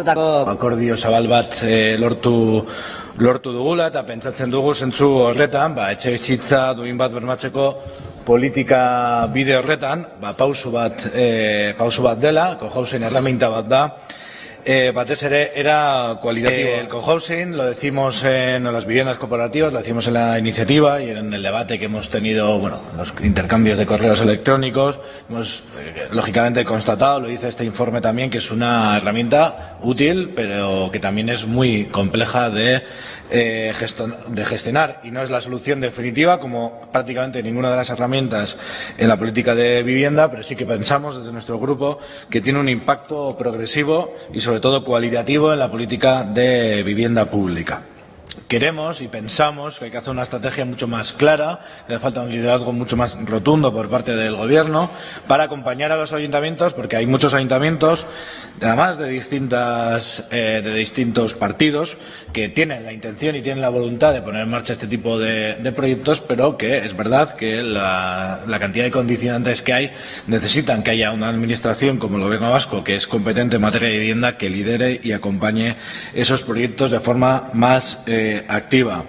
hartutako akordio zabal bat e, lortu lortu dugula eta pentsatzen dugu zentzu horretan, ba, etxe bizitza duin bat bermatzeko politika bide horretan, ba, pausu bat, e, pausu bat dela, kohausen herramienta bat da, eh, batez ere era cualitativo. El cohousing lo decimos en las viviendas corporativas, lo decimos en la iniciativa y en el debate que hemos tenido, bueno, los intercambios de correos electrónicos. Hemos, eh, lógicamente, constatado, lo dice este informe también, que es una herramienta útil, pero que también es muy compleja de eh, de gestionar y no es la solución definitiva como prácticamente ninguna de las herramientas en la política de vivienda, pero sí que pensamos desde nuestro grupo que tiene un impacto progresivo y sobre todo cualitativo en la política de vivienda pública queremos y pensamos que hay que hacer una estrategia mucho más clara, que hace falta un liderazgo mucho más rotundo por parte del Gobierno para acompañar a los ayuntamientos, porque hay muchos ayuntamientos, además de, distintas, eh, de distintos partidos, que tienen la intención y tienen la voluntad de poner en marcha este tipo de, proyectos, pero que es verdad que la, la, cantidad de condicionantes que hay necesitan que haya una administración como el Gobierno vasco, que es competente en materia de vivienda, que lidere y acompañe esos proyectos de forma más eh, activa.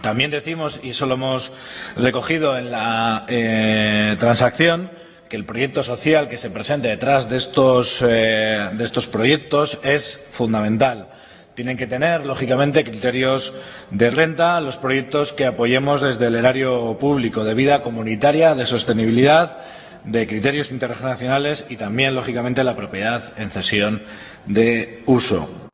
También decimos, y eso lo hemos recogido en la eh, transacción, que el proyecto social que se presente detrás de estos, eh, de estos proyectos es fundamental. Tienen que tener, lógicamente, criterios de renta los proyectos que apoyemos desde el erario público, de vida comunitaria, de sostenibilidad, de criterios intergeneracionales y también, lógicamente, la propiedad en cesión de uso.